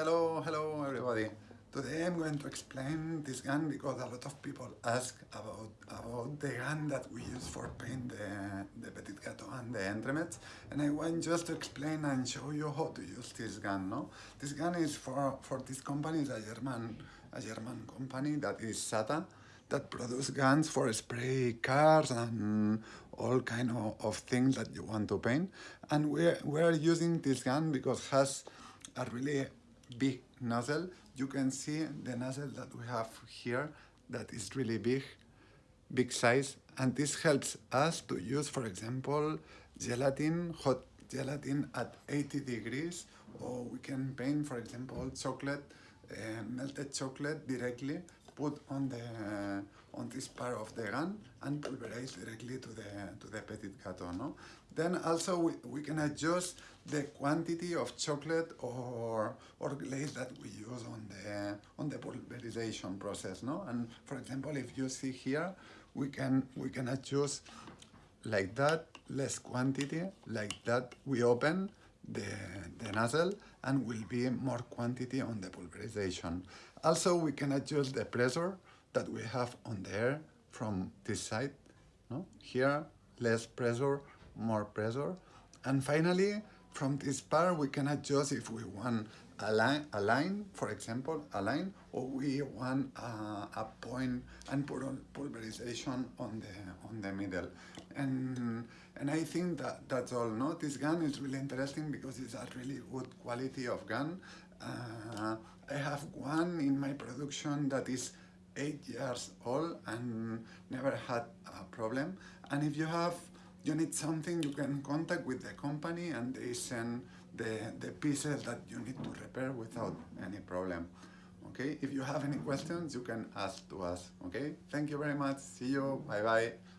Hello, hello everybody. Today I'm going to explain this gun because a lot of people ask about, about the gun that we use for paint the, the Petit Gâteau and the Entremets and I want just to explain and show you how to use this gun. No, This gun is for, for this company, it's a German, a German company that is SATA that produce guns for spray cars and all kind of, of things that you want to paint and we're, we're using this gun because has a really big nozzle. You can see the nozzle that we have here that is really big, big size. And this helps us to use, for example, gelatin, hot gelatin at 80 degrees, or we can paint, for example, chocolate, uh, melted chocolate directly, put on the uh, on this part of the gun and pulverize directly to the to the petit gâteau. No? Then also we, we can adjust the quantity of chocolate or glaze that we use on the on the pulverization process. No? And for example, if you see here, we can we can adjust like that, less quantity, like that we open the, the nozzle and will be more quantity on the pulverization. Also, we can adjust the pressure that we have on the air from this side. No? Here, less pressure, more pressure. And finally, from this part, we can adjust if we want a line, a line for example, a line, or we want a, a point and put on pulverization on the on the middle. And and I think that that's all. No, this gun is really interesting because it's a really good quality of gun. Uh, I have one in my production that is eight years old and never had a problem. And if you have, you need something, you can contact with the company and they send the, the pieces that you need to repair without any problem. Okay, if you have any questions, you can ask to us. Okay, thank you very much. See you. Bye bye.